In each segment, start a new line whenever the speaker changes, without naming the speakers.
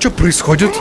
Что происходит?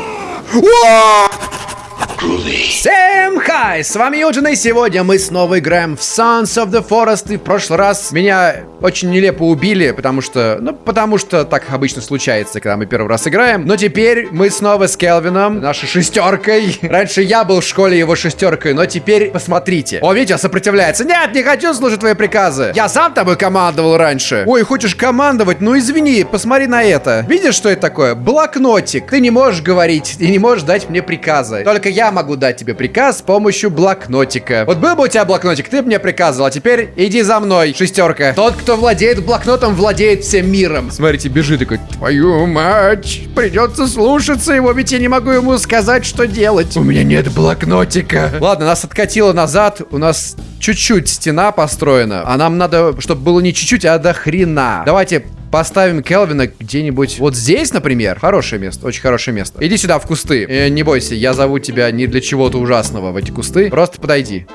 Всем хай! С вами Юджин, и сегодня мы снова играем в Sons of the Forest. И в прошлый раз меня очень нелепо убили, потому что... Ну, потому что так обычно случается, когда мы первый раз играем. Но теперь мы снова с Келвином, нашей шестеркой. Раньше я был в школе его шестеркой, но теперь посмотрите. О, видите, сопротивляется. Нет, не хочу слушать твои приказы. Я сам тобой командовал раньше. Ой, хочешь командовать? Ну извини, посмотри на это. Видишь, что это такое? Блокнотик. Ты не можешь говорить и не можешь дать мне приказы. Только я могу дать тебе приказ с помощью блокнотика. Вот был бы у тебя блокнотик, ты бы мне приказывал, а теперь иди за мной, шестерка. Тот, кто владеет блокнотом, владеет всем миром. Смотрите, бежит такой, твою мать, придется слушаться его, ведь я не могу ему сказать, что делать. У меня нет блокнотика. Ладно, нас откатило назад, у нас чуть-чуть стена построена, а нам надо, чтобы было не чуть-чуть, а до хрена. Давайте Поставим Келвина где-нибудь вот здесь, например. Хорошее место, очень хорошее место. Иди сюда, в кусты. Э, не бойся, я зову тебя не для чего-то ужасного в эти кусты. Просто подойди.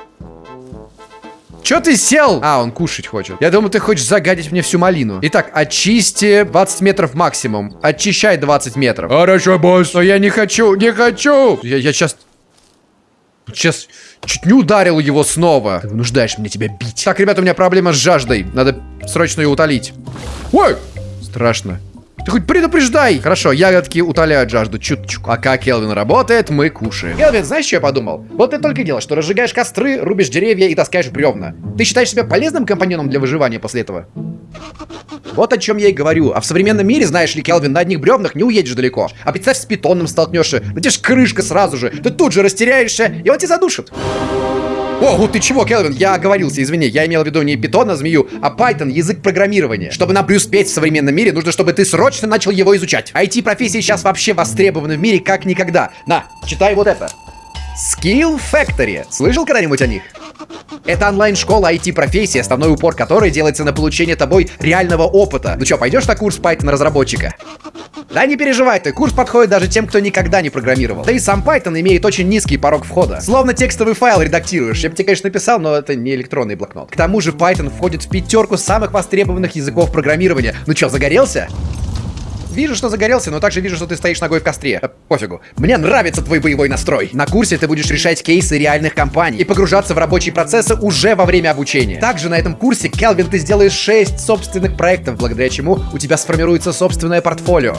Чё ты сел? А, он кушать хочет. Я думаю, ты хочешь загадить мне всю малину. Итак, очисти 20 метров максимум. Очищай 20 метров.
Хорошо, босс.
Но я не хочу, не хочу. Я, я сейчас... Сейчас чуть не ударил его снова. Ты вынуждаешь меня тебя бить. Так, ребята, у меня проблема с жаждой. Надо срочно ее утолить. Ой! Страшно. Ты хоть предупреждай! Хорошо, ягодки утоляют жажду чуточку. А как Келвин работает, мы кушаем. Келвин, знаешь, что я подумал? Вот ты только делаешь, что разжигаешь костры, рубишь деревья и таскаешь бревна. Ты считаешь себя полезным компаньоном для выживания после этого? Вот о чем я и говорю. А в современном мире, знаешь ли, Келвин, на одних бревнах не уедешь далеко. А представь, с питоном столкнешься. Да тебе крышка сразу же. Ты тут же растеряешься, и он тебя задушит. О, ты чего, Келвин? Я оговорился, извини. Я имел в виду не питон, а змею, а Python, язык программирования. Чтобы нам преуспеть в современном мире, нужно, чтобы ты срочно начал его изучать. IT-профессии сейчас вообще востребованы в мире как никогда. На, читай вот это. Skill Factory. Слышал когда-нибудь о них? Это онлайн-школа IT-профессии, основной упор которой делается на получение тобой реального опыта. Ну что, пойдешь на курс Python разработчика? Да не переживай ты, курс подходит даже тем, кто никогда не программировал. Да и сам Python имеет очень низкий порог входа. Словно текстовый файл редактируешь. Я бы тебе, конечно, написал, но это не электронный блокнот. К тому же Python входит в пятерку самых востребованных языков программирования. Ну что, загорелся? Вижу, что загорелся, но также вижу, что ты стоишь ногой в костре. Э, пофигу. Мне нравится твой боевой настрой. На курсе ты будешь решать кейсы реальных компаний и погружаться в рабочие процессы уже во время обучения. Также на этом курсе, Келвин, ты сделаешь 6 собственных проектов, благодаря чему у тебя сформируется собственное портфолио.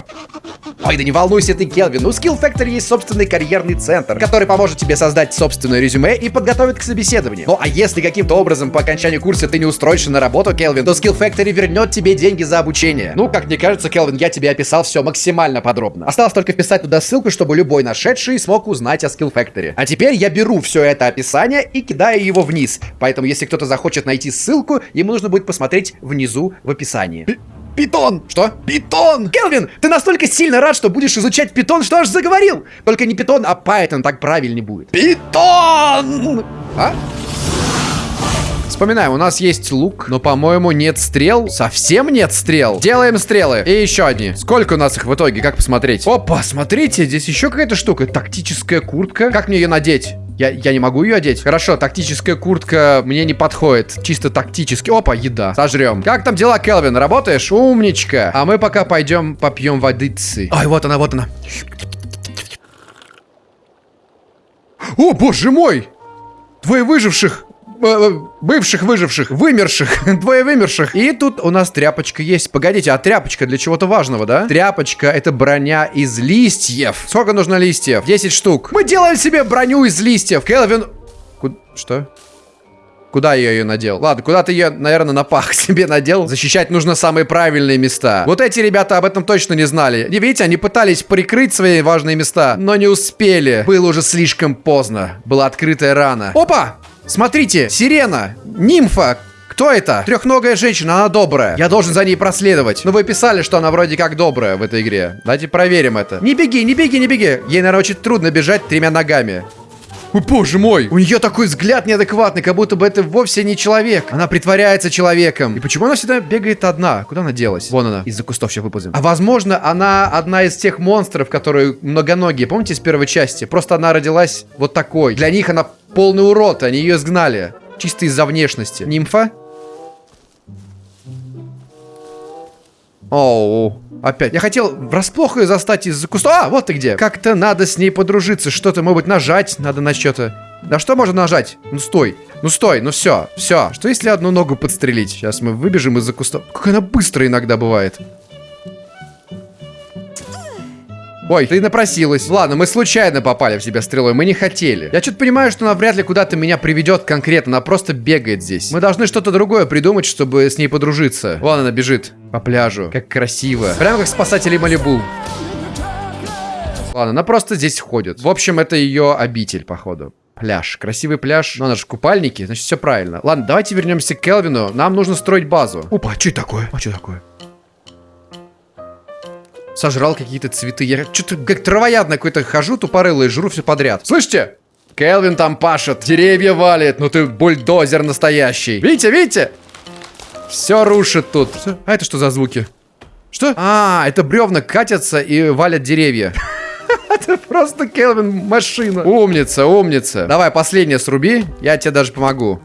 Ой, да не волнуйся ты, Келвин, у Skill Factory есть собственный карьерный центр, который поможет тебе создать собственное резюме и подготовит к собеседованию. Ну а если каким-то образом по окончанию курса ты не устроишься на работу, Келвин, то Skill Factory вернет тебе деньги за обучение. Ну, как мне кажется, Келвин, я тебе описал все максимально подробно. Осталось только вписать туда ссылку, чтобы любой нашедший смог узнать о Skill Factory. А теперь я беру все это описание и кидаю его вниз. Поэтому, если кто-то захочет найти ссылку, ему нужно будет посмотреть внизу в описании. Питон! Что? Питон! Келвин, ты настолько сильно рад, что будешь изучать питон, что аж заговорил! Только не питон, а Python, так правильнее будет. Питон! А? Вспоминаем, у нас есть лук, но, по-моему, нет стрел. Совсем нет стрел. Делаем стрелы. И еще одни. Сколько у нас их в итоге? Как посмотреть? Опа, смотрите, здесь еще какая-то штука. Тактическая куртка. Как мне ее надеть? Я, я не могу ее одеть? Хорошо, тактическая куртка мне не подходит. Чисто тактически. Опа, еда. Сожрем. Как там дела, Келвин? Работаешь? Умничка. А мы пока пойдем попьем водицы. Ой, вот она, вот она. О, боже мой! Двое выживших бывших выживших, вымерших, двое вымерших. И тут у нас тряпочка есть. Погодите, а тряпочка для чего-то важного, да? Тряпочка это броня из листьев. Сколько нужно листьев? 10 штук. Мы делаем себе броню из листьев. Келвин... Ку... Что? Куда я ее надел? Ладно, куда ты ее, наверное, на пах себе надел. Защищать нужно самые правильные места. Вот эти ребята об этом точно не знали. Не видите, они пытались прикрыть свои важные места, но не успели. Было уже слишком поздно. Была открытая рана. Опа! Смотрите, сирена, нимфа, кто это? Трехногая женщина, она добрая. Я должен за ней проследовать. Но вы писали, что она вроде как добрая в этой игре. Давайте проверим это. Не беги, не беги, не беги. Ей, наверное, очень трудно бежать тремя ногами. Ой, боже мой! У нее такой взгляд неадекватный, как будто бы это вовсе не человек. Она притворяется человеком. И почему она всегда бегает одна? Куда она делась? Вон она. Из-за кустов сейчас выползем. А возможно, она одна из тех монстров, которые многоногие. Помните из первой части? Просто она родилась вот такой. Для них она полный урод, они ее изгнали. Чисто из-за внешности. Нимфа? Оу, опять. Я хотел врасплох ее застать из-за куста. А, вот ты где. Как-то надо с ней подружиться. Что-то, может быть, нажать надо на что-то. Да что можно нажать? Ну стой. Ну стой, ну все, все. Что если одну ногу подстрелить? Сейчас мы выбежим из-за куста. Как она быстро иногда бывает. Ой, ты напросилась. Ладно, мы случайно попали в тебя стрелой, мы не хотели. Я что-то понимаю, что она вряд ли куда-то меня приведет конкретно, она просто бегает здесь. Мы должны что-то другое придумать, чтобы с ней подружиться. Вон она бежит по пляжу. Как красиво. Прямо как спасатели Малибу. Ладно, она просто здесь ходит. В общем, это ее обитель, походу. Пляж. Красивый пляж. Но она же в купальнике, значит, все правильно. Ладно, давайте вернемся к Келвину. Нам нужно строить базу. Опа, а что такое? А что такое? Сожрал какие-то цветы. Я что-то как травоядно какой-то хожу тупорылый, жру все подряд. Слышите? Келвин там пашет, деревья валит. Ну ты бульдозер настоящий. Видите, видите? Все рушит тут. А это что за звуки? Что? А, это бревна катятся и валят деревья. Это просто Келвин машина. Умница, умница. Давай, последнее сруби, я тебе даже помогу.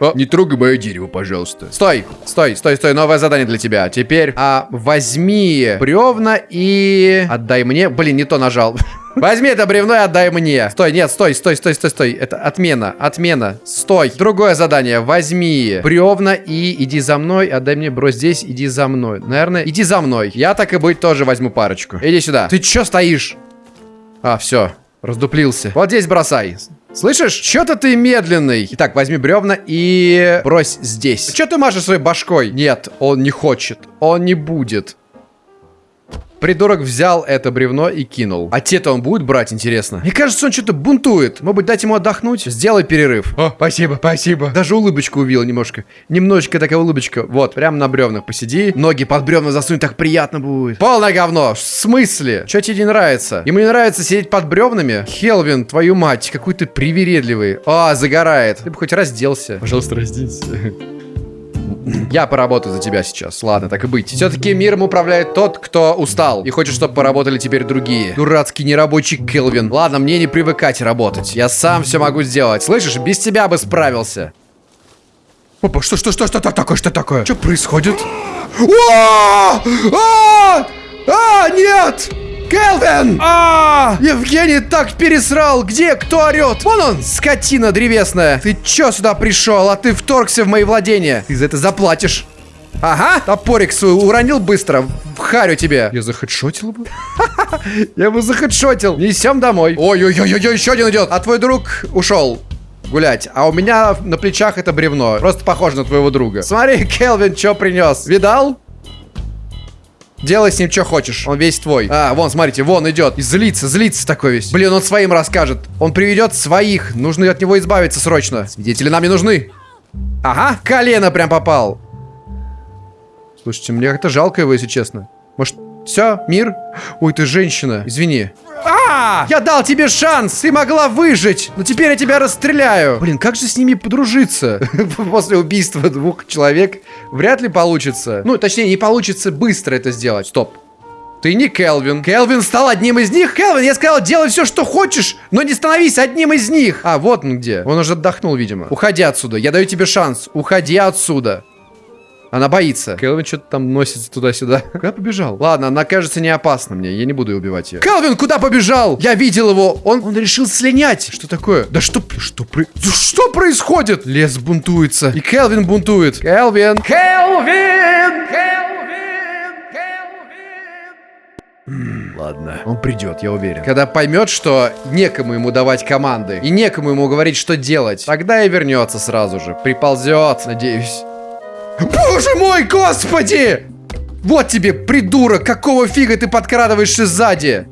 О, не трогай мое дерево, пожалуйста. Стой, стой, стой, стой. Новое задание для тебя. Теперь а, возьми бревна и отдай мне. Блин, не то нажал. Возьми это бревно и отдай мне. Стой, нет, стой, стой, стой, стой, стой. Это отмена, отмена. Стой. Другое задание. Возьми бревна и иди за мной. Отдай мне, брось здесь, иди за мной. Наверное, иди за мной. Я так и быть тоже возьму парочку. Иди сюда. Ты чё стоишь? А, все. Раздуплился. Вот здесь бросай. Слышишь? Чё-то ты медленный. Итак, возьми бревна и брось здесь. Чё ты машешь своей башкой? Нет, он не хочет. Он не будет. Придурок взял это бревно и кинул. А те-то он будет брать, интересно? Мне кажется, он что-то бунтует. Может быть, дать ему отдохнуть? Сделай перерыв. О, спасибо, спасибо. Даже улыбочку увидел немножко. Немножечко такая улыбочка. Вот, прям на бревнах посиди. Ноги под бревна засунь, так приятно будет. Полное говно. В смысле? Что тебе не нравится? Ему не нравится сидеть под бревнами? Хелвин, твою мать, какой ты привередливый. А, загорает. Ты бы хоть разделся. Пожалуйста, разденься. Я поработаю за тебя сейчас. Ладно, так и быть. Все-таки миром управляет тот, кто устал. И хочет, чтобы поработали теперь другие. Дурацкий нерабочий Келвин. Ладно, мне не привыкать работать. Я сам все могу сделать. Слышишь, без тебя бы справился. Опа, что, что, что, что такое, что такое? Что происходит? А, а, нет! Келвин! А, Евгений так пересрал! Где? Кто орет? Вон он, скотина древесная! Ты чё сюда пришел, а ты вторгся в мои владения? Ты за это заплатишь. Ага, топорик свой уронил быстро. В харю тебе. Я захедшотил бы? Я бы захедшотил. Несем домой. Ой-ой-ой-ой, еще один идет. А твой друг ушел гулять. А у меня на плечах это бревно. Просто похоже на твоего друга. Смотри, Келвин, что принес. Видал? Делай с ним что хочешь. Он весь твой. А, вон, смотрите, вон идет. И злится, злится такой весь. Блин, он своим расскажет. Он приведет своих. Нужно от него избавиться срочно. Свидетели нам не нужны. Ага, колено прям попал. Слушайте, мне как-то жалко его, если честно. Может, все, мир? Ой, ты женщина. Извини. Я дал тебе шанс! Ты могла выжить! Но теперь я тебя расстреляю! Блин, как же с ними подружиться? После убийства двух человек вряд ли получится. Ну, точнее, не получится быстро это сделать. Стоп. Ты не Келвин. Келвин стал одним из них? Келвин, я сказал, делай все, что хочешь, но не становись одним из них. А, вот он где. Он уже отдохнул, видимо. Уходи отсюда. Я даю тебе шанс. Уходи отсюда. Она боится. Келвин что-то там носится туда-сюда. Куда побежал? Ладно, она кажется не опасна мне. Я не буду убивать ее. Келвин, куда побежал? Я видел его. Он, он решил слинять. Что такое? Да что, что, про... что происходит? Лес бунтуется. И Келвин бунтует. Келвин. Келвин! Келвин! Келвин! Ладно, он придет, я уверен. Когда поймет, что некому ему давать команды и некому ему говорить, что делать, тогда и вернется сразу же. Приползет, надеюсь. Боже мой, господи! Вот тебе, придурок, какого фига ты подкрадываешься сзади?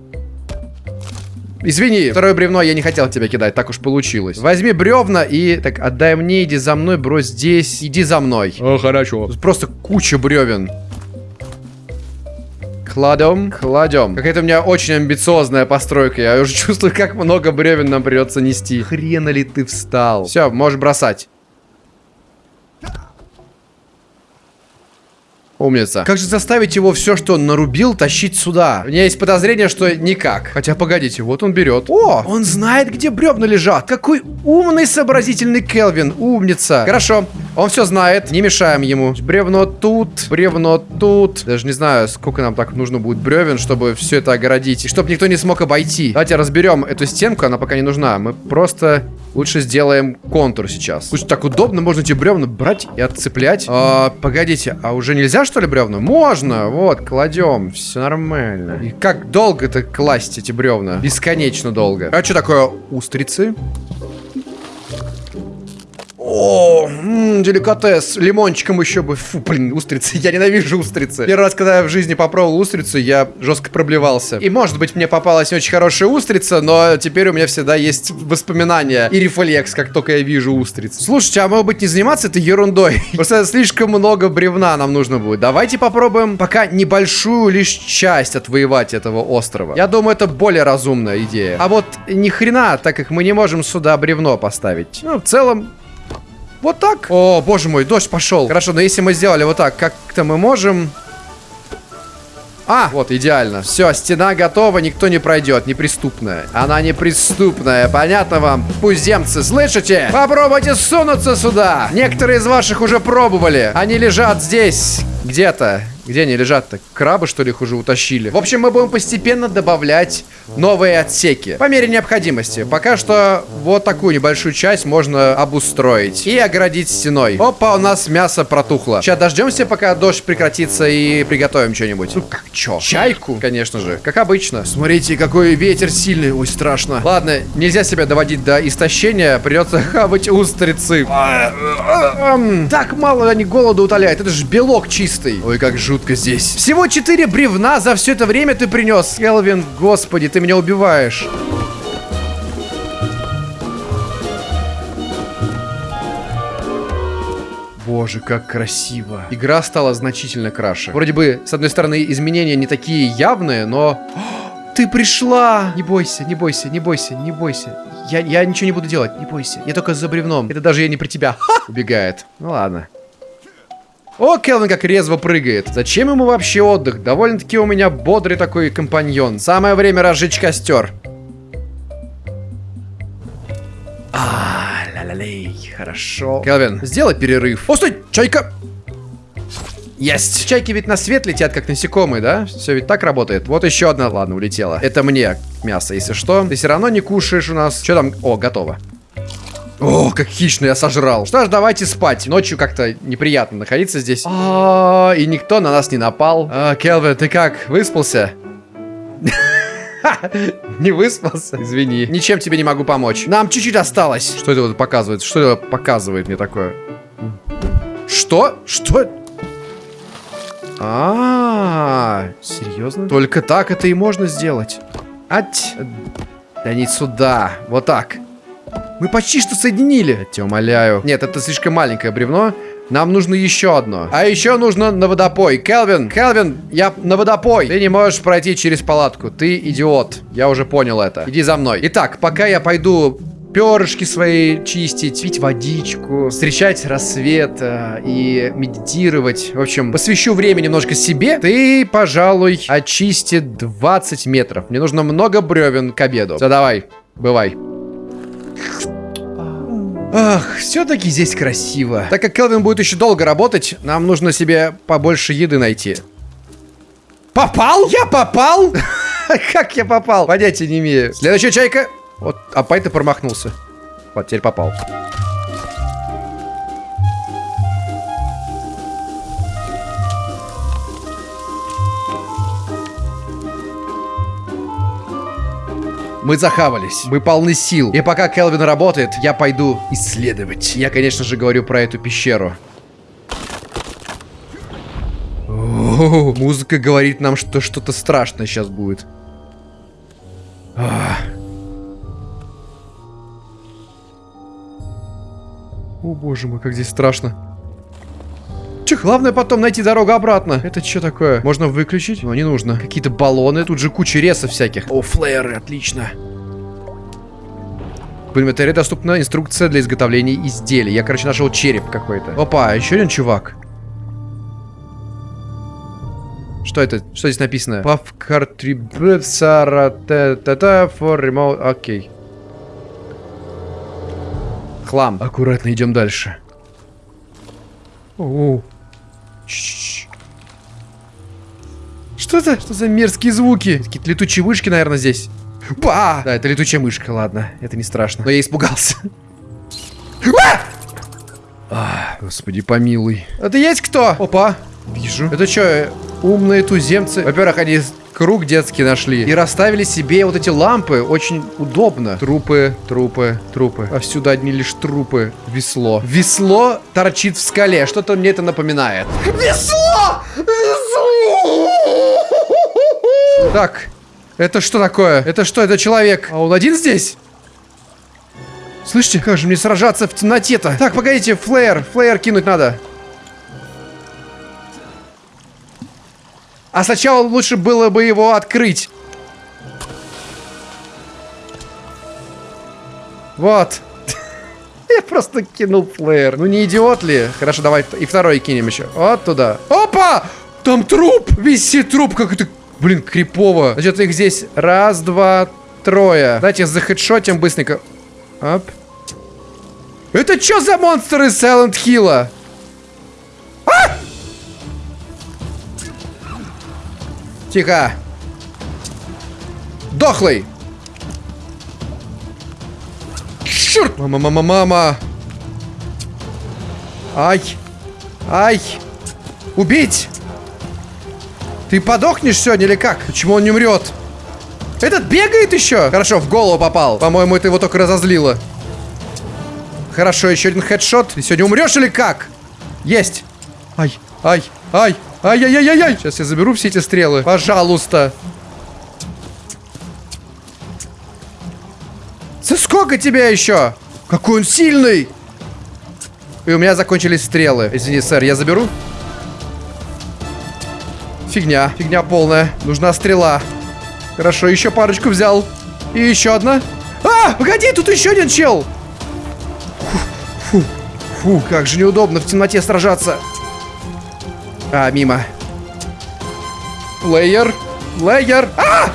Извини, второе бревно я не хотел тебя кидать, так уж получилось. Возьми бревна и... Так, отдай мне, иди за мной, брось здесь, иди за мной.
О, хорошо.
Тут просто куча бревен. Кладем, кладем. Какая-то у меня очень амбициозная постройка. Я уже чувствую, как много бревен нам придется нести. Хрена ли ты встал? Все, можешь бросать. Умница. Как же заставить его все, что он нарубил, тащить сюда? У меня есть подозрение, что никак. Хотя, погодите, вот он берет. О, он знает, где бревна лежат. Какой умный, сообразительный Келвин. Умница. Хорошо, он все знает. Не мешаем ему. Бревно тут, бревно тут. Даже не знаю, сколько нам так нужно будет бревен, чтобы все это огородить. И чтобы никто не смог обойти. Давайте разберем эту стенку, она пока не нужна. Мы просто лучше сделаем контур сейчас. Слушай, так удобно, можно эти бревна брать и отцеплять. А, погодите, а уже нельзя что ли, бревна? Можно, вот, кладем, все нормально. И как долго-то класть эти бревна? Бесконечно долго. А что такое устрицы? О, м -м, деликатес. Лимончиком еще бы. Фу, блин, устрицы. Я ненавижу устрицы. Первый раз, когда я в жизни попробовал устрицу, я жестко проблевался. И, может быть, мне попалась не очень хорошая устрица, но теперь у меня всегда есть воспоминания и рефлекс, как только я вижу устриц. Слушайте, а может быть не заниматься этой ерундой? Просто слишком много бревна нам нужно будет. Давайте попробуем пока небольшую лишь часть отвоевать этого острова. Я думаю, это более разумная идея. А вот ни хрена, так как мы не можем сюда бревно поставить. Ну, в целом, вот так. О, боже мой, дождь пошел. Хорошо, но если мы сделали вот так, как-то мы можем... А, вот, идеально. Все, стена готова, никто не пройдет. Неприступная. Она неприступная. Понятно вам? Пуземцы, слышите? Попробуйте сунуться сюда. Некоторые из ваших уже пробовали. Они лежат здесь. Где-то. Где они лежат-то? Крабы, что ли, их уже утащили? В общем, мы будем постепенно добавлять новые отсеки. По мере необходимости. Пока что вот такую небольшую часть можно обустроить. И оградить стеной. Опа, у нас мясо протухло. Сейчас дождемся, пока дождь прекратится и приготовим что-нибудь. Ну, как чё? Чайку, конечно же. Как обычно. Смотрите, какой ветер сильный. Ой, страшно. Ладно, нельзя себя доводить до истощения. Придется хавать устрицы. Так мало они голода утоляют. Это же белок чистый. Ой, как жутко жутко здесь. Всего 4 бревна за все это время ты принес. Келвин, господи, ты меня убиваешь. Боже, как красиво. Игра стала значительно краше. Вроде бы, с одной стороны, изменения не такие явные, но... Ты пришла! Не бойся, не бойся, не бойся, не бойся. Я, я ничего не буду делать, не бойся. Я только за бревном. Это даже я не при тебя. Убегает. Ну ладно. О, Келвин как резво прыгает. Зачем ему вообще отдых? Довольно-таки у меня бодрый такой компаньон. Самое время разжечь костер. А, ля-ля-лей, хорошо. Келвин, сделай перерыв. О, стой, чайка! Есть! Чайки ведь на свет летят, как насекомые, да? Все ведь так работает. Вот еще одна, ладно, улетела. Это мне мясо, если что. Ты все равно не кушаешь у нас. Что там? О, готово. О, как хищно я сожрал. Что ж, давайте спать. Ночью как-то неприятно находиться здесь. А, и никто на нас не напал. А, Келвин, ты как, выспался? Не выспался? Извини. Ничем тебе не могу помочь. Нам чуть-чуть осталось. Что это вот показывает? Что это показывает мне такое? Что? Что? А, серьезно? Только так это и можно сделать. Ать. Да не сюда. Вот так. Мы почти что соединили. Тебя умоляю. Нет, это слишком маленькое бревно. Нам нужно еще одно. А еще нужно на водопой. Келвин, Келвин, я на водопой. Ты не можешь пройти через палатку. Ты идиот. Я уже понял это. Иди за мной. Итак, пока я пойду перышки свои чистить, пить водичку, встречать рассвет э, и медитировать. В общем, посвящу время немножко себе. Ты, пожалуй, очисти 20 метров. Мне нужно много бревен к обеду. Все, давай, бывай. Ах, все-таки здесь красиво. Так как Келвин будет еще долго работать, нам нужно себе побольше еды найти. Попал? Я попал? Как я попал? Понятия не имею. Следующая чайка. Вот, а Пай-то промахнулся. Вот, теперь попал. Мы захавались. Мы полны сил. И пока Келвин работает, я пойду исследовать. Я, конечно же, говорю про эту пещеру. О, музыка говорит нам, что что-то страшное сейчас будет. Ах. О боже мой, как здесь страшно. Че, главное потом найти дорогу обратно. Это что такое? Можно выключить? Но не нужно. Какие-то баллоны. Тут же куча ресов всяких. О, флееры, отлично. В инвентаре доступна инструкция для изготовления изделий. Я, короче, нашел череп какой-то. Опа, еще один чувак. Что это? Что здесь написано? Cartridge for remote... Окей. Хлам. Аккуратно идем дальше. Что это? Что за мерзкие звуки? Какие-то летучие вышки, наверное, здесь. Ба! Да, это летучая мышка, ладно. Это не страшно. Но я испугался. А, господи, помилуй. Это есть кто? Опа. Вижу. Это что, умные туземцы? Во-первых, они круг детский нашли. И расставили себе вот эти лампы. Очень удобно. Трупы, трупы, трупы. А сюда одни лишь трупы. Весло. Весло торчит в скале. Что-то мне это напоминает. Весло! Весло! Так, это что такое? Это что, это человек? А он один здесь? Слышите, как же мне сражаться в темноте-то? Так, погодите, флеер, флеер кинуть надо. А сначала лучше было бы его открыть. Вот. Я просто кинул флеер. Ну не идиот ли? Хорошо, давай и второй кинем еще. Вот туда. Опа! Там труп! Висит труп, как это... Блин, крипово. Значит, их здесь раз, два, трое. Давайте захедшотим быстренько. Оп. Это что за монстр из Silent Hill? Тихо. Дохлый. Черт! Мама, мама, мама. Ай. Ай. Убить. Ты подохнешь сегодня или как? Почему он не умрет? Этот бегает еще? Хорошо, в голову попал. По-моему, это его только разозлило. Хорошо, еще один хедшот. Ты сегодня умрешь или как? Есть. Ай, ай, ай, ай-яй-яй-яй. Сейчас я заберу все эти стрелы. Пожалуйста. За сколько тебя еще? Какой он сильный! И у меня закончились стрелы. Извини, сэр, я заберу? Фигня. Фигня полная. Нужна стрела. Хорошо, еще парочку взял. И еще одна. А, погоди, тут еще один чел. Фу, фу, фу, как же неудобно в темноте сражаться. А, мимо. Лейер. Лейер. А!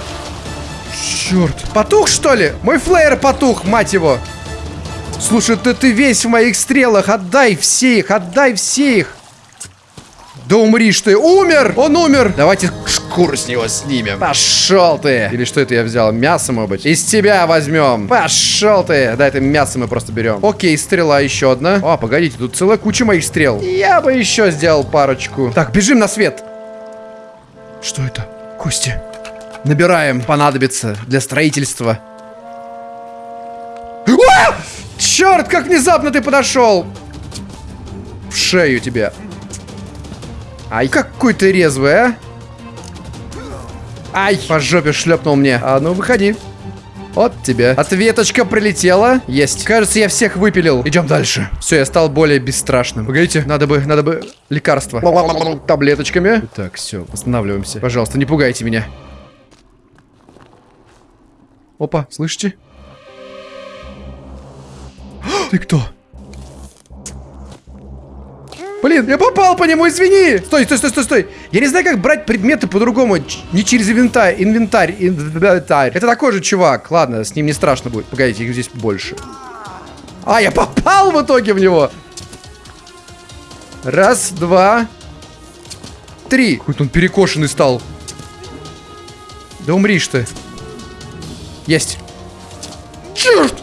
Черт. Потух, что ли? Мой флеер потух, мать его. Слушай, ты, ты весь в моих стрелах. Отдай все их, отдай все их. Да умришь ты. Умер! Он умер! Давайте шкуру с него снимем. Пошел ты! Или что это я взял? Мясо, может быть? Из тебя возьмем. Пошел ты! Да, это мясо мы просто берем. Окей, стрела еще одна. О, погодите, тут целая куча моих стрел. Я бы еще сделал парочку. Так, бежим на свет. Что это? Кости. Набираем. Понадобится для строительства. А! Черт, как внезапно ты подошел! В шею тебе. Ай, какой ты резвый, а? Ай, по жопе шлепнул мне. А ну, выходи. Вот тебе. Ответочка прилетела. Есть. Кажется, я всех выпилил. Идем дальше. Все, я стал более бесстрашным. Погодите, надо бы, надо бы лекарство. Таблеточками. Так, все, восстанавливаемся. Пожалуйста, не пугайте меня. Опа, слышите? Ты кто? Блин, я попал по нему, извини! Стой, стой, стой, стой, стой! Я не знаю, как брать предметы по-другому. Не через инвентарь. Инвентарь. Инвентарь. Это такой же чувак. Ладно, с ним не страшно будет. Погодите, их здесь больше. А, я попал в итоге в него! Раз, два, три. Какой-то он перекошенный стал. Да умришь ты. Есть. Черт!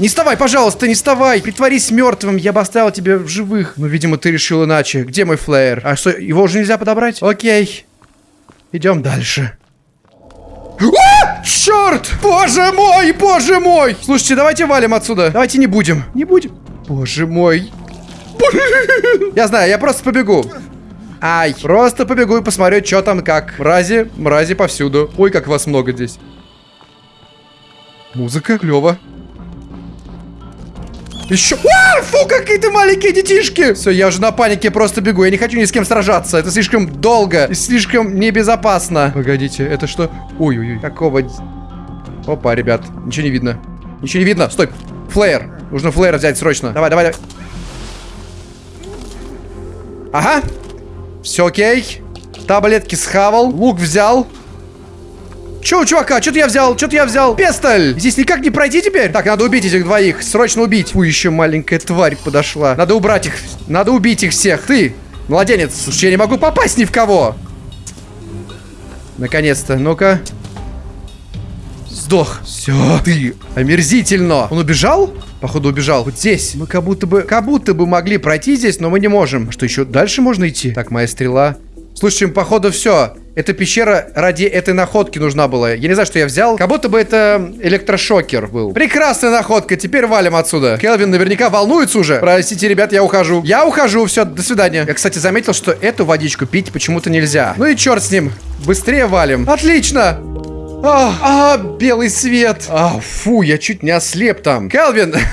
Не вставай, пожалуйста, не вставай. Притворись мертвым, я бы оставил тебя в живых. Но, видимо, ты решил иначе. Где мой флеер? А что, его уже нельзя подобрать? Окей. Идем дальше. А! Черт! Боже мой, боже мой! Слушайте, давайте валим отсюда. Давайте не будем. Не будем. Боже мой. Я знаю, я просто побегу. Ай, просто побегу и посмотрю, что там как. Мрази, мрази повсюду. Ой, как вас много здесь. Музыка клево. Еще... А, фу, какие-то маленькие детишки! Все, я уже на панике просто бегу. Я не хочу ни с кем сражаться. Это слишком долго и слишком небезопасно. Погодите, это что? Ой-ой-ой. Какого... Опа, ребят. Ничего не видно. Ничего не видно. Стой. Флеер. Нужно флеер взять срочно. Давай, давай, давай. Ага. Все окей. Таблетки схавал. Лук взял. Че у чувака? Что-то я взял, что-то я взял. Пестоль! Здесь никак не пройти теперь? Так, надо убить этих двоих. Срочно убить. Фу, еще маленькая тварь подошла. Надо убрать их. Надо убить их всех. Ты, младенец. Слушай, я не могу попасть ни в кого. Наконец-то. Ну-ка. Сдох. Все. Ты омерзительно. Он убежал? Походу убежал. Вот здесь. Мы как будто бы, как будто бы могли пройти здесь, но мы не можем. Что еще? Дальше можно идти? Так, моя стрела. Слушай, походу все. Эта пещера ради этой находки нужна была. Я не знаю, что я взял. Как будто бы это электрошокер был. Прекрасная находка. Теперь валим отсюда. Келвин наверняка волнуется уже. Простите, ребят, я ухожу. Я ухожу. Все, до свидания. Я, кстати, заметил, что эту водичку пить почему-то нельзя. Ну и черт с ним. Быстрее валим. Отлично. А, а, белый свет. А, фу, я чуть не ослеп там. Келвин.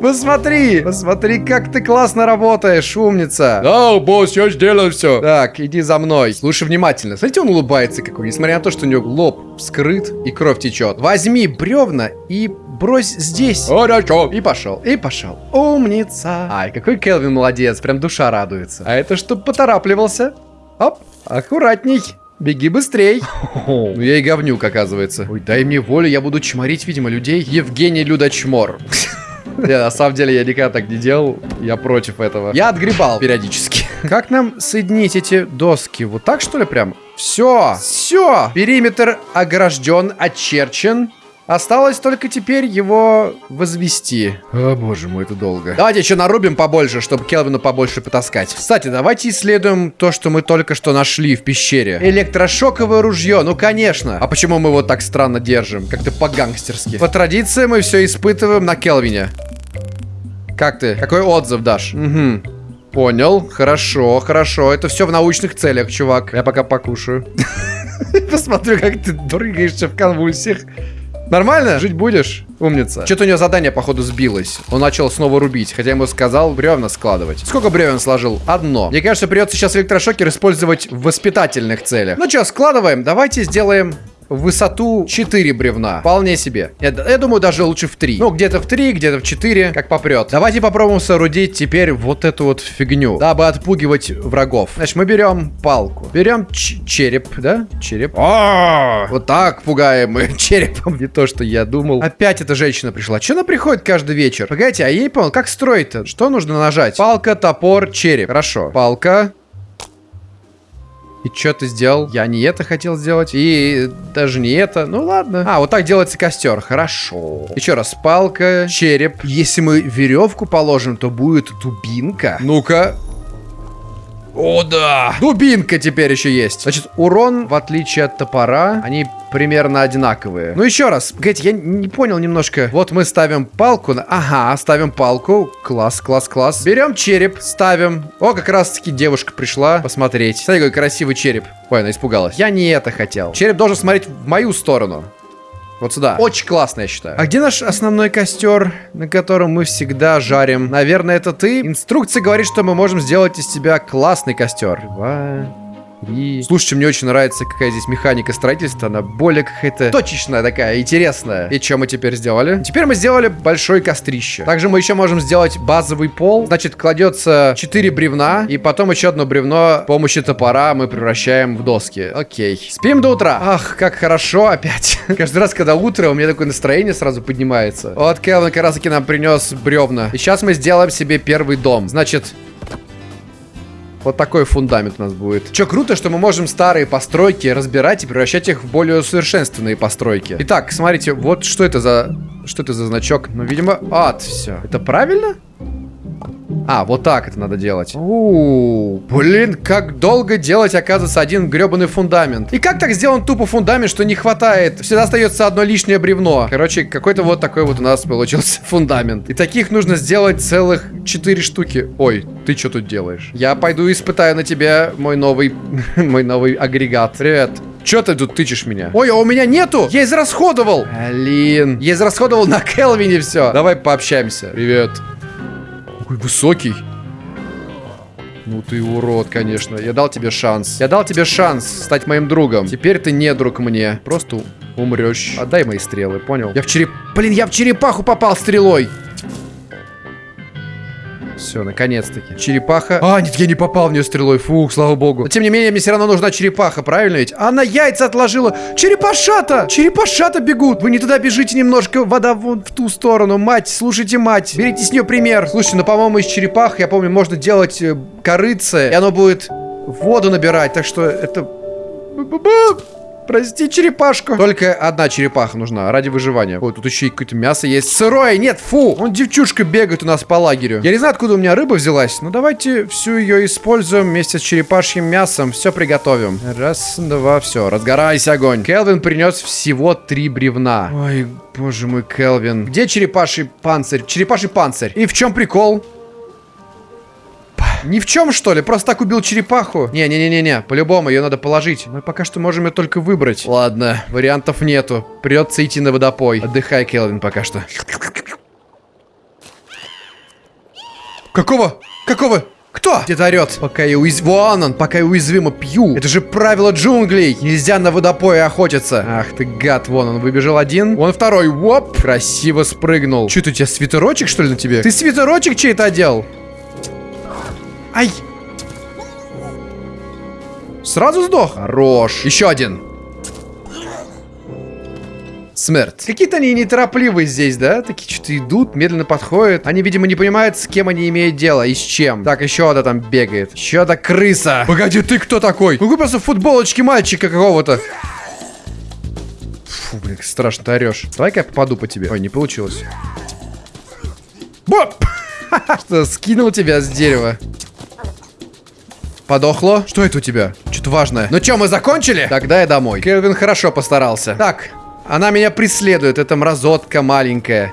Посмотри, посмотри, как ты классно работаешь, умница.
Да, босс, я сделал все.
Так, иди за мной. Слушай внимательно. Смотрите, он улыбается какой, несмотря на то, что у него лоб скрыт и кровь течет. Возьми бревна и брось здесь.
Хорошо.
И пошел, и пошел. Умница. Ай, какой Келвин молодец, прям душа радуется. А это что, поторапливался? Оп, аккуратней. Беги быстрей. Ну я и говнюк, оказывается. Ой, дай мне волю, я буду чморить, видимо, людей. Евгений Людочмор. Не, на самом деле я никогда так не делал. Я против этого. Я отгребал периодически. Как нам соединить эти доски? Вот так, что ли, прям? Все, все. Периметр огражден, очерчен. Осталось только теперь его возвести. О, боже мой, это долго. Давайте еще нарубим побольше, чтобы Келвину побольше потаскать. Кстати, давайте исследуем то, что мы только что нашли в пещере. Электрошоковое ружье, ну конечно. А почему мы его так странно держим? Как-то по-гангстерски. По традиции мы все испытываем на Келвине. Как ты? Какой отзыв дашь? Угу. Понял. Хорошо, хорошо. Это все в научных целях, чувак. Я пока покушаю. Посмотрю, как ты дрыгаешься в конвульсиях. Нормально? Жить будешь? Умница. Что-то у него задание, походу, сбилось. Он начал снова рубить, хотя ему сказал бревна складывать. Сколько бревен сложил? Одно. Мне кажется, придется сейчас электрошокер использовать в воспитательных целях. Ну что, складываем. Давайте сделаем в высоту 4 бревна. Вполне себе. Я, я думаю, даже лучше в 3. Ну, где-то в 3, где-то в 4, как попрет. Давайте попробуем соорудить теперь вот эту вот фигню, дабы отпугивать врагов. Значит, мы берем палку. Берем череп, да? Череп. А, вот так пугаем мы черепом. Не то, что я думал. Опять эта женщина пришла. Че она приходит каждый вечер? Погодите, а не понял, как строить-то? Что нужно нажать? Палка, топор, череп. Хорошо. Палка, и что ты сделал? Я не это хотел сделать. И даже не это. Ну ладно. А, вот так делается костер. Хорошо. Еще раз. Палка, череп. Если мы веревку положим, то будет дубинка. Ну-ка. О, да! Дубинка теперь еще есть. Значит, урон, в отличие от топора, они примерно одинаковые. Ну, еще раз. Погодите, я не понял немножко. Вот мы ставим палку. На... Ага, ставим палку. Класс, класс, класс. Берем череп, ставим. О, как раз-таки девушка пришла посмотреть. Смотри, какой красивый череп. Ой, она испугалась. Я не это хотел. Череп должен смотреть в мою сторону. Вот сюда. Очень классно, я считаю. А где наш основной костер, на котором мы всегда жарим? Наверное, это ты? Инструкция говорит, что мы можем сделать из тебя классный костер. Два, и... Слушайте, мне очень нравится, какая здесь механика строительства. Она более какая-то точечная такая, интересная. И что мы теперь сделали? Теперь мы сделали большое кострище. Также мы еще можем сделать базовый пол. Значит, кладется 4 бревна, и потом еще одно бревно с помощью топора мы превращаем в доски. Окей. Спим до утра. Ах, как хорошо опять. Каждый раз, когда утро, у меня такое настроение сразу поднимается. Вот Келвин как раз таки нам принес бревна. И сейчас мы сделаем себе первый дом. Значит, вот такой фундамент у нас будет. Че круто, что мы можем старые постройки разбирать и превращать их в более усовершенствованные постройки. Итак, смотрите, вот что это за... Что это за значок? Ну, видимо, ад, все. Это правильно? А, вот так это надо делать. У, блин, как долго делать, оказывается, один гребаный фундамент. И как так сделан тупо фундамент, что не хватает? Всегда остается одно лишнее бревно. Короче, какой-то вот такой вот у нас получился фундамент. И таких нужно сделать целых 4 штуки. Ой, ты что тут делаешь? Я пойду испытаю на тебя мой новый, мой новый агрегат. Привет. Че ты тут тычешь меня? Ой, а у меня нету! Я израсходовал! Блин. Я израсходовал на Келвине все. Давай пообщаемся. Привет. Какой высокий. Ну ты урод, конечно. Я дал тебе шанс. Я дал тебе шанс стать моим другом. Теперь ты не друг мне. Просто умрешь. Отдай мои стрелы, понял? Я в череп... Блин, я в черепаху попал стрелой. Все, наконец-таки. Черепаха. А, нет, я не попал в нее стрелой. Фух, слава богу. Но, тем не менее, мне все равно нужна черепаха, правильно ведь? Она яйца отложила. Черепашата! Черепашата бегут. Вы не туда бежите немножко. Вода вон в ту сторону. Мать, слушайте, мать. Берите с нее пример. Слушайте, ну, по-моему, из черепах, я помню, можно делать э, корыце, и оно будет воду набирать. Так что это... Прости, черепашку. Только одна черепаха нужна ради выживания. Ой, тут еще и какое-то мясо есть. Сырое, нет, фу. Он девчушка бегает у нас по лагерю. Я не знаю, откуда у меня рыба взялась, но давайте всю ее используем вместе с черепашьим мясом. Все приготовим. Раз, два, все. Разгорайся, огонь. Келвин принес всего три бревна. Ой, боже мой, Келвин. Где черепаший панцирь? Черепаший панцирь. И в чем прикол? Ни в чем, что ли? Просто так убил черепаху? Не-не-не-не-не, по-любому ее надо положить. Мы пока что можем ее только выбрать. Ладно, вариантов нету. Придется идти на водопой. Отдыхай, Келвин, пока что. Какого? Какого? Кто? Где-то орет. Пока я уязвим... Вон он, пока я уязвимо пью. Это же правило джунглей. Нельзя на водопое охотиться. Ах ты гад, вон он выбежал один. Вон второй. Воп. Красиво спрыгнул. Это у тебя свитерочек, что ли, на тебе? Ты свитерочек чей-то одел? Ай! Сразу сдох. Хорош. Еще один. Смерть. Какие-то они неторопливые здесь, да? Такие что-то идут, медленно подходят. Они, видимо, не понимают, с кем они имеют дело и с чем. Так, еще одна там бегает. Еще одна крыса. Погоди, ты кто такой? Ну, просто в футболочке мальчика какого-то. Фу, блин, страшно ты орешь. Давай-ка я попаду по тебе. Ой, не получилось. Боп! Что, скинул тебя с дерева? Подохло? Что это у тебя? Что-то важное. Ну что, мы закончили? Тогда я домой. Келвин хорошо постарался. Так, она меня преследует, эта мразотка маленькая.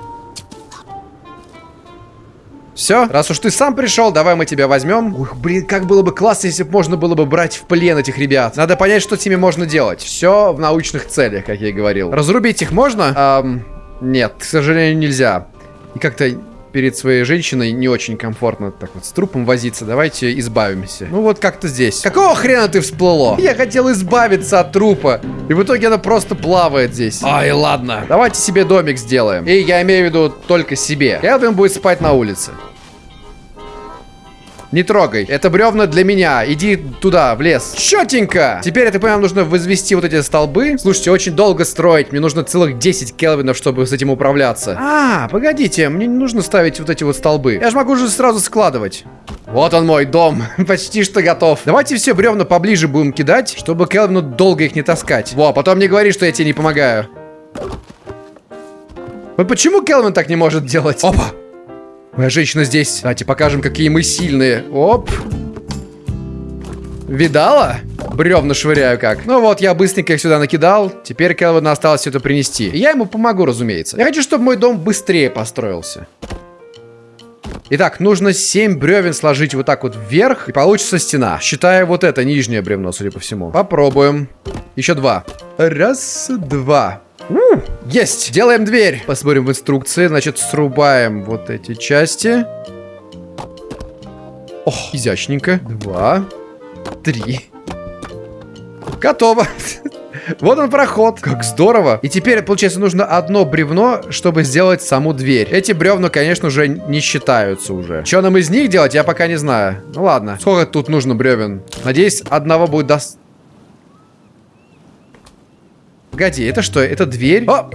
Все, раз уж ты сам пришел, давай мы тебя возьмем. Ух, блин, как было бы классно, если бы можно было бы брать в плен этих ребят. Надо понять, что с ними можно делать. Все в научных целях, как я и говорил. Разрубить их можно? Эм, нет, к сожалению, нельзя. И как-то перед своей женщиной не очень комфортно так вот с трупом возиться. Давайте избавимся. Ну вот как-то здесь. Какого хрена ты всплыло? Я хотел избавиться от трупа. И в итоге она просто плавает здесь. Ай, ладно. Давайте себе домик сделаем. И я имею в виду только себе. Элвин будет спать на улице. Не трогай. Это бревна для меня. Иди туда, в лес. Четенько. Теперь, я так понимаю, нужно возвести вот эти столбы. Слушайте, очень долго строить. Мне нужно целых 10 келвинов, чтобы с этим управляться. А, погодите. Мне не нужно ставить вот эти вот столбы. Я же могу уже сразу складывать. Вот он мой дом. Почти что готов. Давайте все бревна поближе будем кидать, чтобы Келвину долго их не таскать. Во, потом не говори, что я тебе не помогаю. Вот почему Келвин так не может делать? Опа! Моя женщина здесь. Давайте покажем, какие мы сильные. Оп. Видала? Бревна швыряю как. Ну вот, я быстренько их сюда накидал. Теперь Келвину осталось все это принести. Я ему помогу, разумеется. Я хочу, чтобы мой дом быстрее построился. Итак, нужно 7 бревен сложить вот так вот вверх, и получится стена. Считая вот это нижнее бревно, судя по всему. Попробуем. Еще два. Раз, два. У, есть! Делаем дверь. Посмотрим в инструкции. Значит, срубаем вот эти части. Ох, изящненько. Два. Три. Готово. Вот он проход. Как здорово. И теперь, получается, нужно одно бревно, чтобы сделать саму дверь. Эти бревна, конечно же, не считаются уже. Что нам из них делать, я пока не знаю. Ну ладно. Сколько тут нужно бревен? Надеюсь, одного будет достаточно. Погоди, это что? Это дверь? А!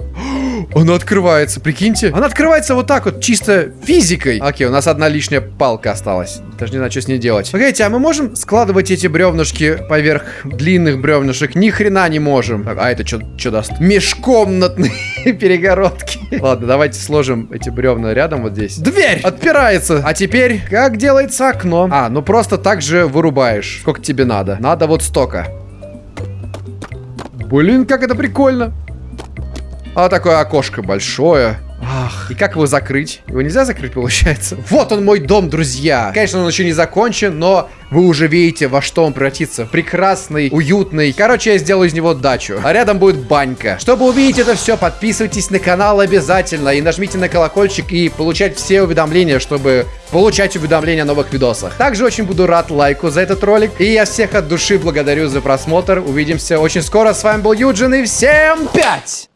Она открывается, прикиньте. Она открывается вот так вот, чисто физикой. Окей, у нас одна лишняя палка осталась. Даже не знаю, что с ней делать. Погодите, а мы можем складывать эти бревнышки поверх длинных бревнышек? Ни хрена не можем. А это что даст? Межкомнатные перегородки. Ладно, давайте сложим эти бревна рядом вот здесь. Дверь! Отпирается. А теперь, как делается окно? А, ну просто так же вырубаешь. Сколько тебе надо? Надо вот столько. Блин, как это прикольно. А такое окошко большое. Ах, и как его закрыть? Его нельзя закрыть, получается? Вот он мой дом, друзья. Конечно, он еще не закончен, но вы уже видите, во что он превратится. Прекрасный, уютный. Короче, я сделаю из него дачу. А рядом будет банька. Чтобы увидеть это все, подписывайтесь на канал обязательно. И нажмите на колокольчик и получать все уведомления, чтобы получать уведомления о новых видосах. Также очень буду рад лайку за этот ролик. И я всех от души благодарю за просмотр. Увидимся очень скоро. С вами был Юджин и всем пять!